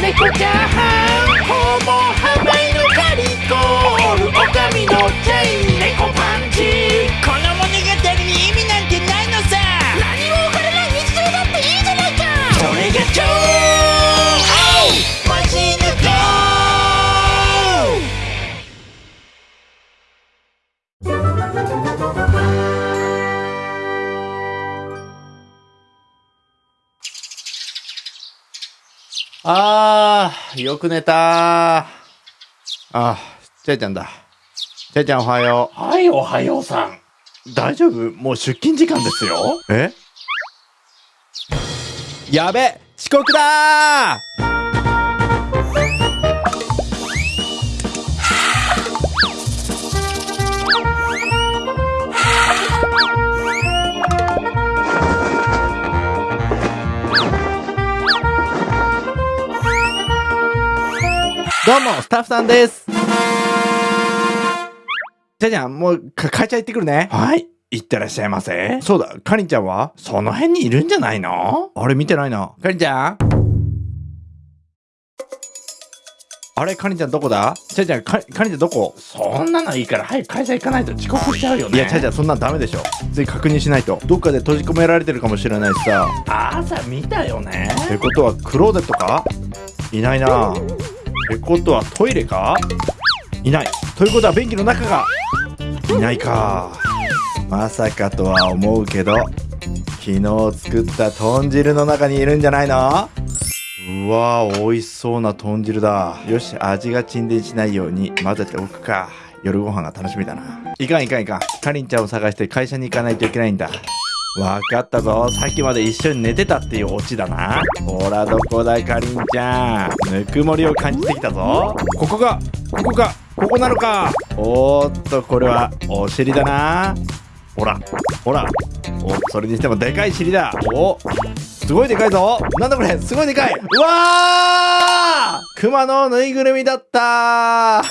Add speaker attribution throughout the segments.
Speaker 1: 猫チャーハンホモハマイのカリコールオカミのチェイン猫パンチ。
Speaker 2: この物語に意味なんてないのさ。
Speaker 1: 何も分からない日常だっていいじゃないか
Speaker 2: それが超マジヌコ
Speaker 3: あー、よく寝たあー、ちゃいちゃんだ。ちゃいちゃんおはよ
Speaker 2: はいおはようさん
Speaker 3: う。大丈夫？もう出勤時間ですよ。え？やべ遅刻だどうも、スタッフさんです。じゃあじゃあ、もう、か、会社行ってくるね。はい。行ってらっしゃいませ。そうだ、かりんちゃんは？その辺にいるんじゃないの？あれ見てないな。かりんちゃんあれかりんちゃんどこだ？ちゃいちゃん、かかりんちゃんどこ？
Speaker 2: そんなのいいから早く会社行かないと遅刻しちゃうよね
Speaker 3: いや、ちゃいちゃんそんなんダメでしょ。つい確認しないと。どっかで閉じ込められてるかもしれないしさ。
Speaker 2: 朝見たよね
Speaker 3: ってことはクローゼットか？いないなってことはトイレか？いない。ということは便器の中がいないか。まさかとは思うけど昨日作った豚汁の中にいるんじゃないの？うわー美味しそうな豚汁だ。よし味が沈殿しないように混ぜておくか。夜ご飯が楽しみだな。いかんいかんいかん。かりんちゃんを探して会社に行かないといけないんだ。わかったぞ。さっきまで一緒に寝てたっていうオチだな。ほらどこだかりんちゃん。ぬくもりを感じてきたぞ。ここがここかここなのか。おーっとこれはお尻だな。ほらほら。おそれにしてもでかい尻だ。おすごいでかいぞ。なんだこれすごいでかい。うわー!熊のぬいぐるみだった。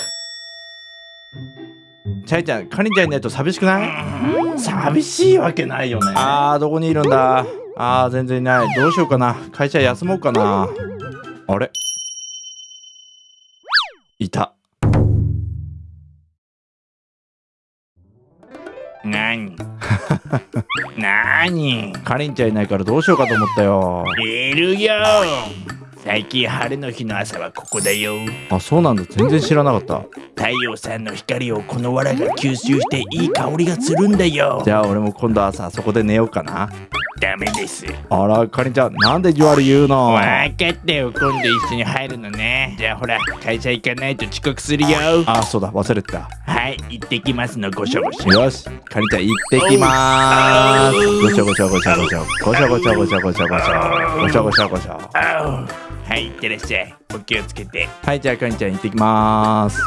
Speaker 3: ちゃいちゃんかりんちゃんいないと寂しくない？
Speaker 2: 寂しいわけないよね
Speaker 3: あー、どこにいるんだ？あー、全然いない。どうしようかな。会社休もうかな。あれ？いた。
Speaker 2: 何？何？
Speaker 3: かりんちゃんいないからどうしようかと思ったよ。
Speaker 2: いるよ最近晴れの日の朝はここだよ
Speaker 3: あ、そうなんだ。全然知らなかった。
Speaker 2: 太陽さんの光をこの藁が吸収していい香りがするんだよ
Speaker 3: じゃあ俺も今度朝そこで寝ようかな。
Speaker 2: ダメです
Speaker 3: あら、かりんちゃん、なんでじわる言うの？
Speaker 2: わかったよ今度一緒に入るのねじゃあほら会社行かないと遅刻するよ
Speaker 3: あ、そうだ。忘れてた。
Speaker 2: はい行ってきますのごしょごしょ
Speaker 3: よし。かりんちゃん行ってきまーす。ごしょごしょごしょごしょ。ごしょごしょごしょごしょごしょ。ごしょごしょごしょ。
Speaker 2: はい行ってらっしゃいお気をつけて
Speaker 3: はい、じゃあかりんちゃん行ってきまーす。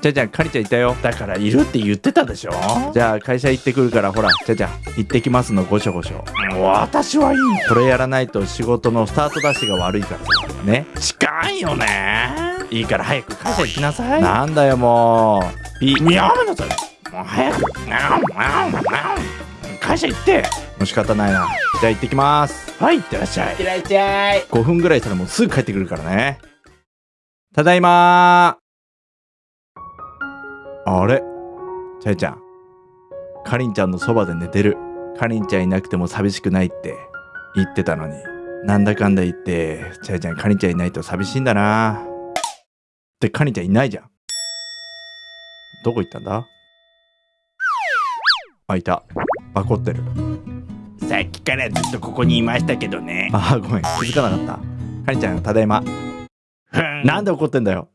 Speaker 3: じゃあじゃあかりんちゃんいたよ。
Speaker 2: だからいるって言ってたでしょ。
Speaker 3: じゃあ会社行ってくるからほらじゃあじゃあ行ってきますのごしょごしょ。
Speaker 2: 私はいい。
Speaker 3: これやらないと仕事のスタートダッシュが悪いからさね。
Speaker 2: 近いよね。いいから早く会社行きなさい。
Speaker 3: なんだよもう。ピ
Speaker 2: やめなさい。もう早く。会社行って。
Speaker 3: もう仕方ないな。じゃあ行ってきます。
Speaker 2: はい行ってらっしゃい。ってらっしゃい。
Speaker 3: 5分ぐらいしたらもうすぐ帰ってくるからね。ただいまあれ？ちゃいちゃん。かりんちゃんのそばで寝てる。かりんちゃんいなくても寂しくないって。言ってたのに。なんだかんだ言ってちゃいちゃんかりんちゃんいないと寂しいんだな。ってかりんちゃんいないじゃん。どこ行ったんだ？あいた。バコってる。
Speaker 2: さっきからずっとここにいましたけどね。
Speaker 3: あーごめん。気づかなかった。かりんちゃんただいま。なんで怒ってんだよ